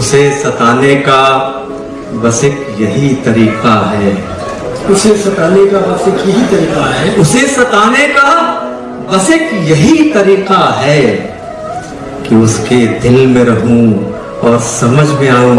उसे सताने का बस एक यही तरीका है। उसे सताने का बस एक यही तरीका है। उसे सताने का बस एक यही तरीका है कि उसके दिल में रहूँ और समझ में आऊँ